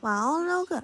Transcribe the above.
哇哦，六个。